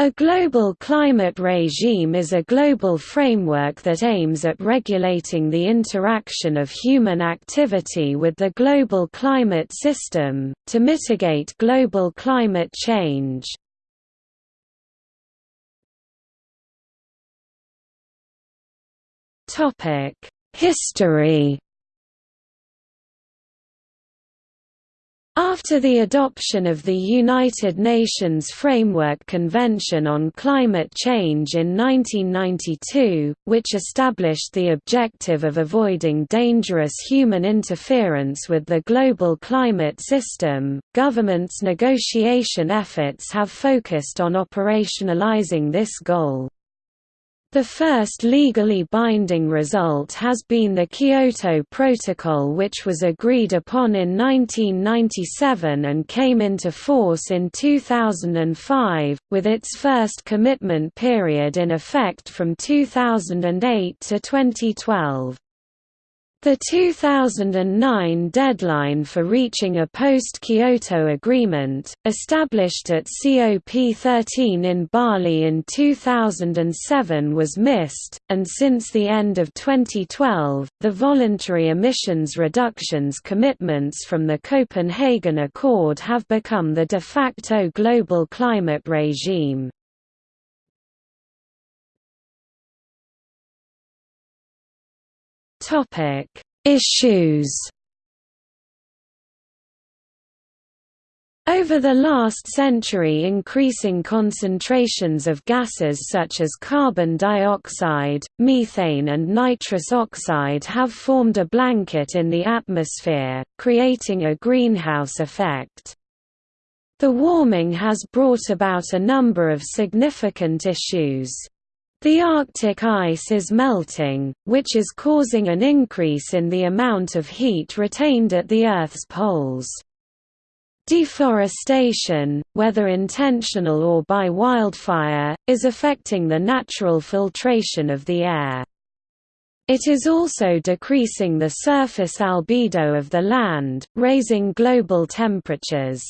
A global climate regime is a global framework that aims at regulating the interaction of human activity with the global climate system, to mitigate global climate change. History After the adoption of the United Nations Framework Convention on Climate Change in 1992, which established the objective of avoiding dangerous human interference with the global climate system, governments' negotiation efforts have focused on operationalizing this goal. The first legally binding result has been the Kyoto Protocol which was agreed upon in 1997 and came into force in 2005, with its first commitment period in effect from 2008 to 2012. The 2009 deadline for reaching a post-Kyoto agreement, established at COP13 in Bali in 2007 was missed, and since the end of 2012, the voluntary emissions reductions commitments from the Copenhagen Accord have become the de facto global climate regime. Topic: Issues. Over the last century increasing concentrations of gases such as carbon dioxide, methane and nitrous oxide have formed a blanket in the atmosphere, creating a greenhouse effect. The warming has brought about a number of significant issues. The Arctic ice is melting, which is causing an increase in the amount of heat retained at the Earth's poles. Deforestation, whether intentional or by wildfire, is affecting the natural filtration of the air. It is also decreasing the surface albedo of the land, raising global temperatures.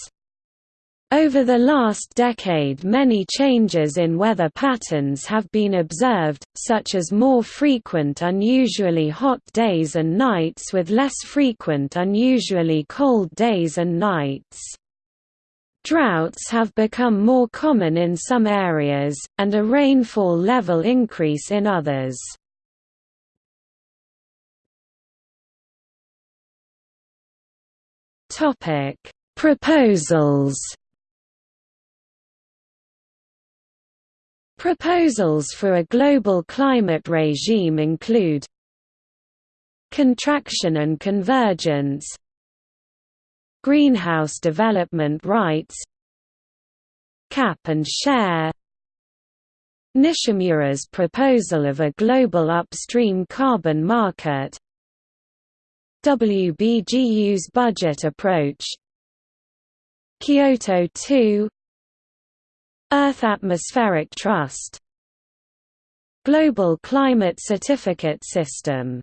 Over the last decade many changes in weather patterns have been observed, such as more frequent unusually hot days and nights with less frequent unusually cold days and nights. Droughts have become more common in some areas, and a rainfall level increase in others. Proposals Proposals for a global climate regime include Contraction and convergence Greenhouse development rights Cap and share Nishimura's proposal of a global upstream carbon market WBGU's budget approach Kyoto 2 Earth Atmospheric Trust. Global Climate Certificate System